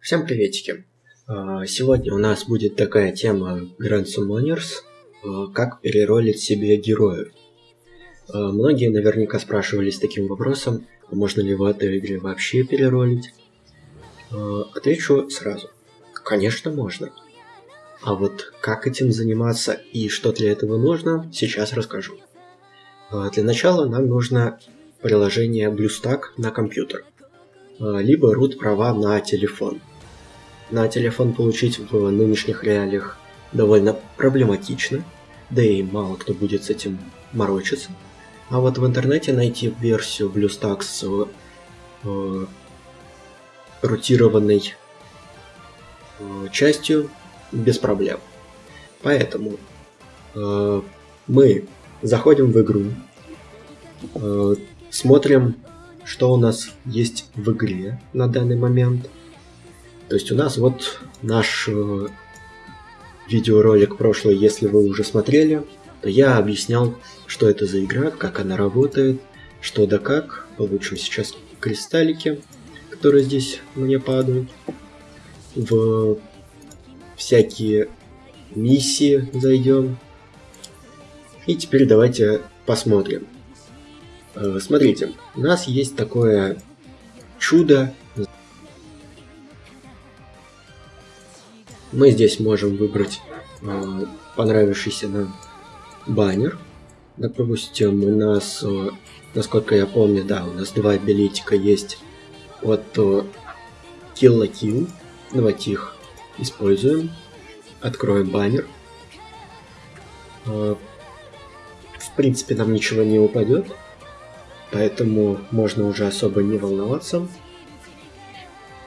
Всем приветики! А, сегодня у нас будет такая тема Grand Summoners, а, как переролить себе героев. А, многие наверняка спрашивались таким вопросом, можно ли в этой игре вообще переролить. Отвечу сразу. Конечно, можно. А вот как этим заниматься и что для этого нужно, сейчас расскажу. Для начала нам нужно приложение BlueStack на компьютер, либо root права на телефон – на телефон получить в нынешних реалиях довольно проблематично, да и мало кто будет с этим морочиться. А вот в интернете найти версию BlueStacks э, рутированной э, частью без проблем. Поэтому э, мы заходим в игру, э, смотрим, что у нас есть в игре на данный момент – то есть у нас вот наш э, видеоролик прошлый, если вы уже смотрели, то я объяснял, что это за игра, как она работает, что да как. Получим сейчас кристаллики, которые здесь мне падают. В всякие миссии зайдем. И теперь давайте посмотрим. Э, смотрите, у нас есть такое чудо Мы здесь можем выбрать э, понравившийся нам баннер. Допустим, у нас, э, насколько я помню, да, у нас два билетика есть от э, Kill Kill. Давайте их используем. Откроем баннер. Э, в принципе, нам ничего не упадет. Поэтому можно уже особо не волноваться.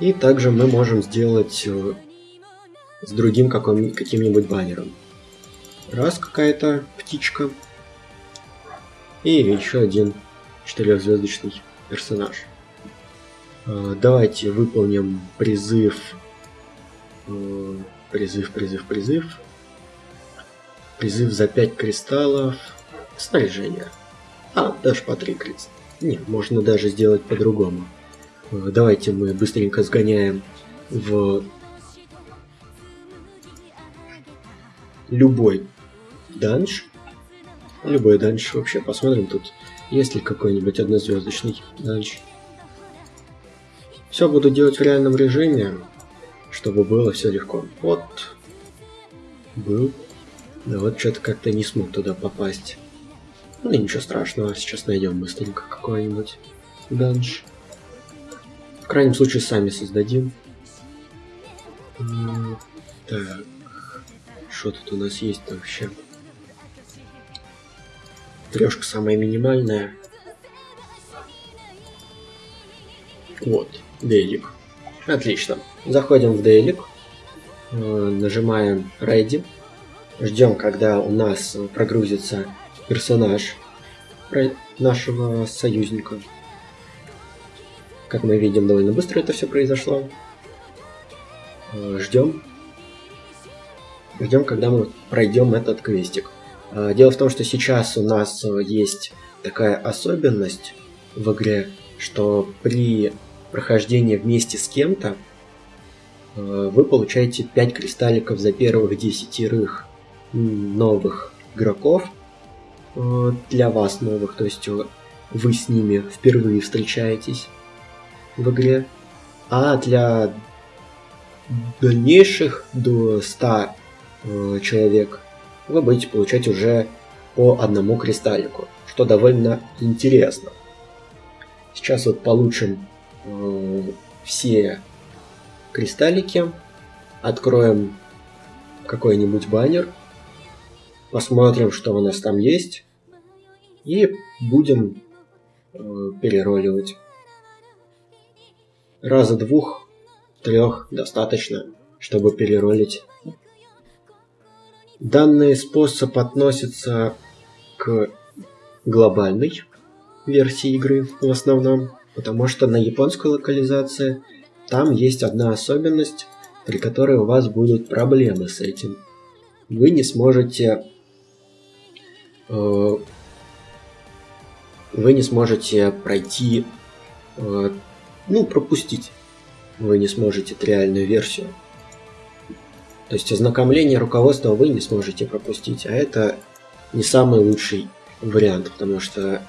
И также мы можем сделать с другим каким-нибудь баннером. Раз какая-то птичка. И еще один четырехзвездочный персонаж. А, давайте выполним призыв. А, призыв, призыв, призыв. Призыв за 5 кристаллов. Снаряжение. А, даже по 3 кристалла. Нет, можно даже сделать по-другому. А, давайте мы быстренько сгоняем в любой данж. Любой данж вообще. Посмотрим тут, есть ли какой-нибудь однозвездочный данж. Все буду делать в реальном режиме, чтобы было все легко. Вот. Был. Да вот что-то как-то не смог туда попасть. Ну ничего страшного, сейчас найдем быстренько какой-нибудь данж. В крайнем случае сами создадим. Так. Что тут у нас есть вообще? Трешка самая минимальная. Вот, дейлик. Отлично. Заходим в дейлик. Э, нажимаем Ready. Ждем, когда у нас прогрузится персонаж нашего союзника. Как мы видим, довольно быстро это все произошло. Э, ждем. Ждем, когда мы пройдем этот квестик. А, дело в том, что сейчас у нас э, есть такая особенность в игре, что при прохождении вместе с кем-то э, вы получаете 5 кристалликов за первых десятерых новых игроков э, для вас новых, то есть вы с ними впервые встречаетесь в игре, а для дальнейших до 100 Э, человек, вы будете получать уже по одному кристаллику, что довольно интересно. Сейчас вот получим э, все кристаллики, откроем какой-нибудь баннер, посмотрим, что у нас там есть, и будем э, перероливать. Раза двух, трех достаточно, чтобы переролить Данный способ относится к глобальной версии игры в основном, потому что на японской локализации там есть одна особенность, при которой у вас будут проблемы с этим. Вы не сможете э, вы не сможете пройти, э, ну, пропустить вы не сможете реальную версию. То есть ознакомление руководства вы не сможете пропустить, а это не самый лучший вариант, потому что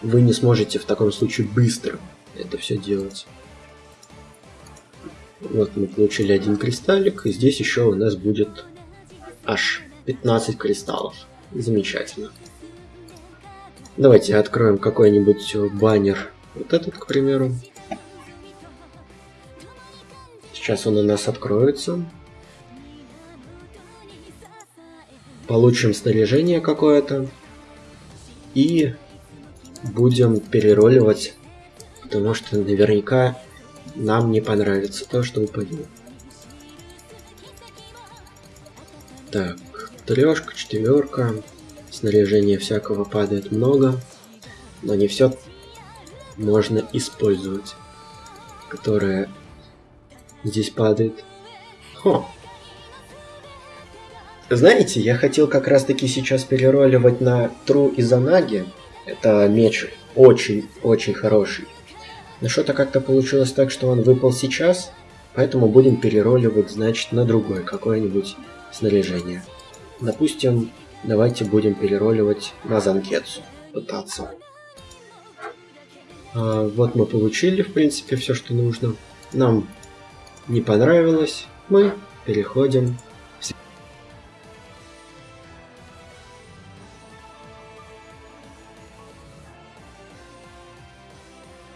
вы не сможете в таком случае быстро это все делать. Вот мы получили один кристаллик, и здесь еще у нас будет аж 15 кристаллов. Замечательно. Давайте откроем какой-нибудь баннер. Вот этот, к примеру. Сейчас он у нас откроется. Получим снаряжение какое-то. И будем перероливать, потому что наверняка нам не понравится то, что упадет. Так, трешка, четверка. Снаряжения всякого падает много, но не все можно использовать, которое здесь падает. Хо. Знаете, я хотел как раз таки сейчас перероливать на Тру и. Это меч очень-очень хороший. Но что-то как-то получилось так, что он выпал сейчас, поэтому будем перероливать, значит, на другое какое-нибудь снаряжение. Допустим, давайте будем перероливать на Занкетсу, пытаться. А, вот мы получили, в принципе, все, что нужно. Нам не понравилось, мы переходим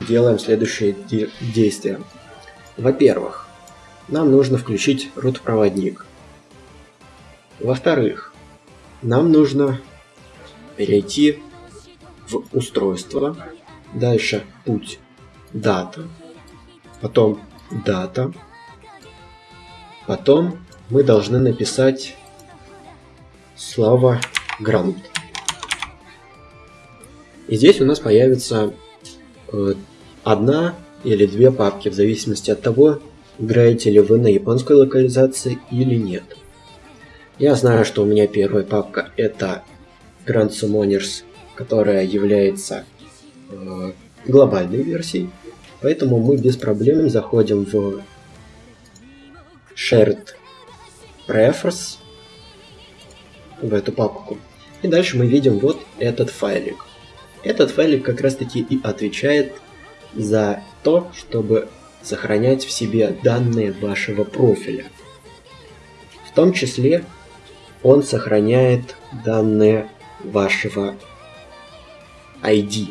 делаем следующие де действия. Во-первых, нам нужно включить root-проводник. Во-вторых, нам нужно перейти в устройство, дальше путь дата, потом дата, потом мы должны написать слово грант. И здесь у нас появится э, одна или две папки, в зависимости от того, играете ли вы на японской локализации или нет. Я знаю, что у меня первая папка это Grand Summoners, которая является э, глобальной версией, поэтому мы без проблем заходим в Shared Prefers, в эту папку, и дальше мы видим вот этот файлик. Этот файлик как раз таки и отвечает за то, чтобы сохранять в себе данные вашего профиля. В том числе он сохраняет данные вашего ID,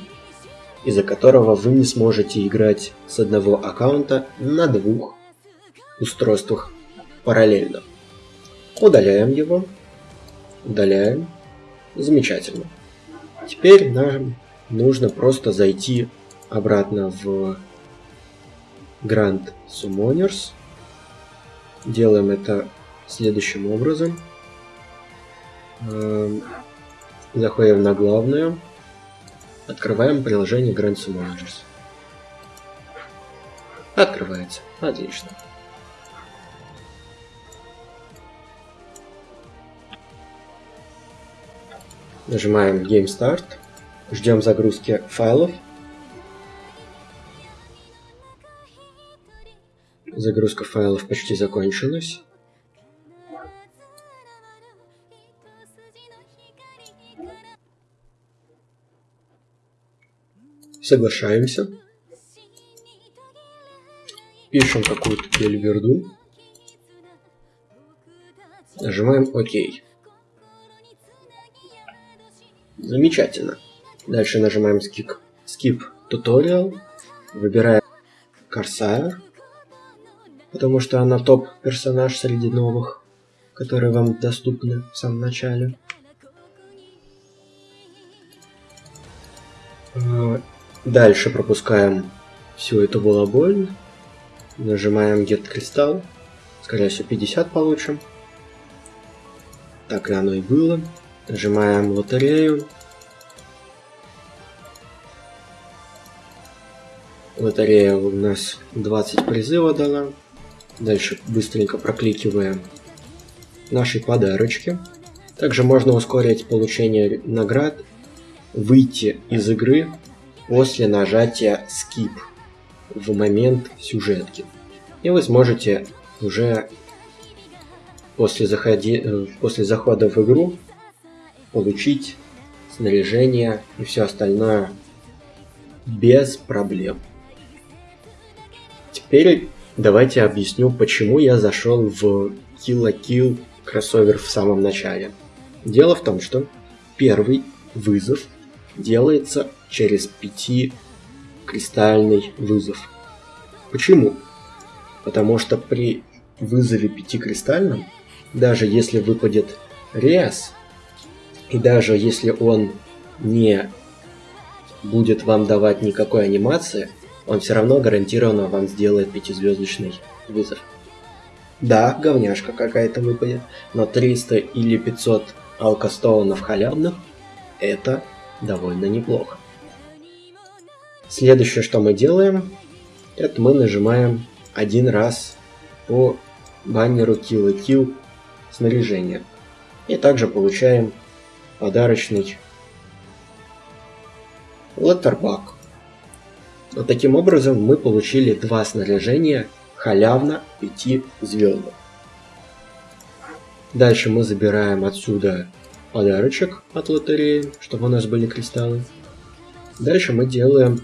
из-за которого вы не сможете играть с одного аккаунта на двух устройствах параллельно. Удаляем его. Удаляем. Замечательно. Теперь нам нужно просто зайти обратно в Grand Summoners. Делаем это следующим образом. Эм, заходим на главную. Открываем приложение Grand Summoners. Открывается. Отлично. Нажимаем Game Start. Ждем загрузки файлов. Загрузка файлов почти закончилась. Соглашаемся. Пишем какую-то бельверду. Нажимаем ОК. Замечательно. Дальше нажимаем Skip, Skip Tutorial. Выбираем Corsair потому что она топ-персонаж среди новых, которые вам доступны в самом начале. А, дальше пропускаем всю эту балаболь. Нажимаем Get Crystal. Скорее всего 50 получим. Так и оно и было. Нажимаем лотерею. Лотерея у нас 20 призыва дала. Дальше быстренько прокликиваем наши подарочки. Также можно ускорить получение наград, выйти из игры после нажатия Skip в момент сюжетки. И вы сможете уже после, заходи, э, после захода в игру получить снаряжение и все остальное без проблем. Теперь давайте объясню, почему я зашел в Kill la Kill кроссовер в самом начале. Дело в том, что первый вызов делается через пяти кристальный вызов. Почему? Потому что при вызове пяти кристальном, даже если выпадет Риас, и даже если он не будет вам давать никакой анимации, он все равно гарантированно вам сделает пятизвездочный вызов. Да, говняшка какая-то выпадет, но 300 или 500 алкостоунов халявных – это довольно неплохо. Следующее, что мы делаем, это мы нажимаем один раз по баннеру Kill и Kill снаряжения. И также получаем подарочный Лоттербак. Вот таким образом мы получили два снаряжения халявно 5 звездных. Дальше мы забираем отсюда подарочек от лотереи, чтобы у нас были кристаллы. Дальше мы делаем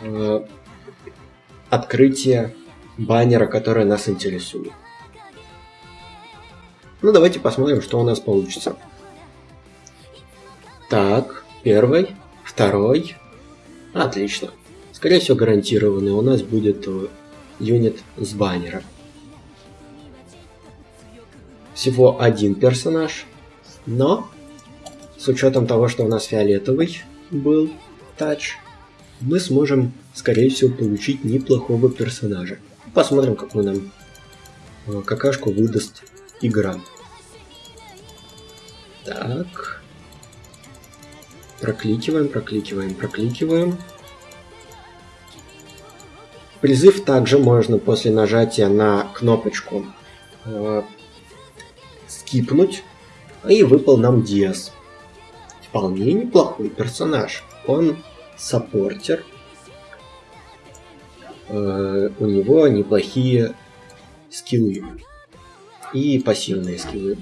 э, открытие баннера, которое нас интересует. Ну давайте посмотрим, что у нас получится. Так, первый, второй. Отлично. Скорее всего гарантированный у нас будет э, юнит с баннера. Всего один персонаж, но с учетом того, что у нас фиолетовый был тач, мы сможем, скорее всего, получить неплохого персонажа. Посмотрим, какую нам э, какашку выдаст игра. Так. Прокликиваем, прокликиваем, прокликиваем. Призыв также можно после нажатия на кнопочку э, скипнуть, и выпал нам Диас. Вполне неплохой персонаж. Он саппортер. Э, у него неплохие скиллы. И пассивные скиллы.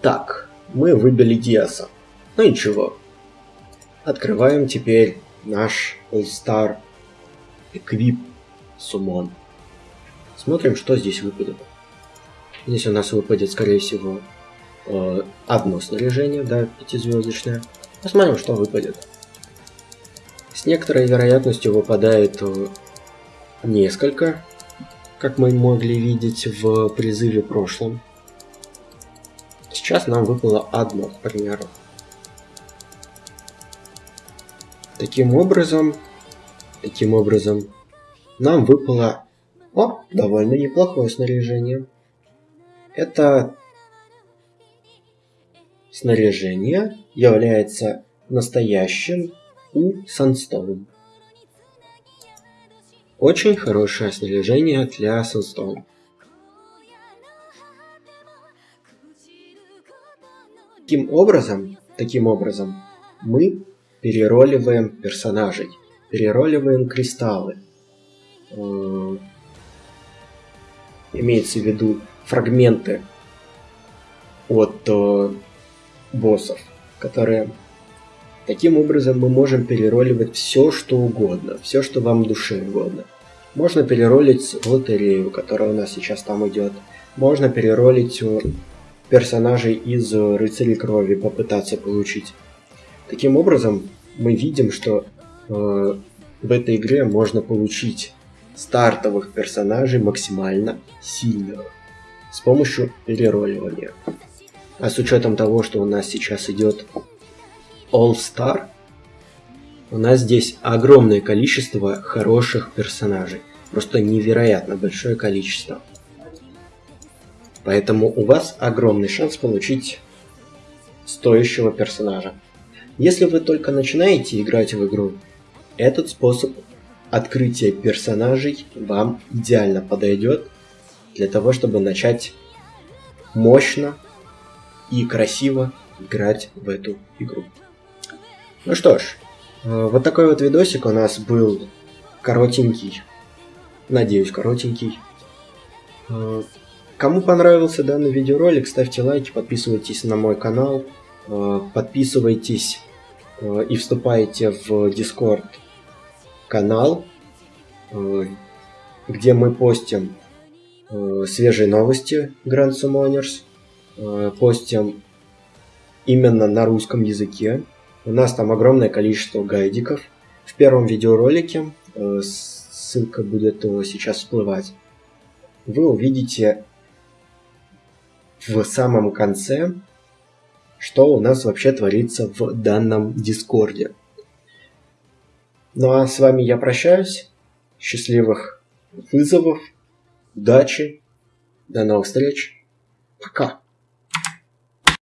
Так, мы выбили Диаса. Ну ничего. Открываем теперь наш All-Star Equip Summon. Смотрим, что здесь выпадет. Здесь у нас выпадет, скорее всего, э, одно снаряжение, да, пятизвездочное. Посмотрим, что выпадет. С некоторой вероятностью выпадает э, несколько, как мы могли видеть в призыве прошлом. Сейчас нам выпало одно, к примеру. Таким образом, таким образом, нам выпало о, довольно неплохое снаряжение. Это снаряжение является настоящим у Sunstone. Очень хорошее снаряжение для Sunstone. Таким образом, таким образом, мы перероливаем персонажей, перероливаем кристаллы. Э, имеется в виду фрагменты от э, боссов, которые таким образом мы можем перероливать все, что угодно, все, что вам душе угодно. Можно переролить лотерею, которая у нас сейчас там идет. Можно переролить э, персонажей из Рыцарей Крови, попытаться получить. Таким образом, мы видим, что э, в этой игре можно получить стартовых персонажей максимально сильных с помощью перероливания. А с учетом того, что у нас сейчас идет All Star, у нас здесь огромное количество хороших персонажей. Просто невероятно большое количество. Поэтому у вас огромный шанс получить стоящего персонажа. Если вы только начинаете играть в игру, этот способ открытия персонажей вам идеально подойдет для того, чтобы начать мощно и красиво играть в эту игру. Ну что ж, э, вот такой вот видосик у нас был коротенький, Надеюсь, коротенький. Э, кому понравился данный видеоролик, ставьте лайки, подписывайтесь на мой канал, э, подписывайтесь и вступайте в Discord канал, где мы постим свежие новости Grand Summoners, постим именно на русском языке. У нас там огромное количество гайдиков. В первом видеоролике, ссылка будет сейчас всплывать, вы увидите в самом конце, что у нас вообще творится в данном Дискорде. Ну а с вами я прощаюсь. Счастливых вызовов, удачи, до новых встреч. Пока.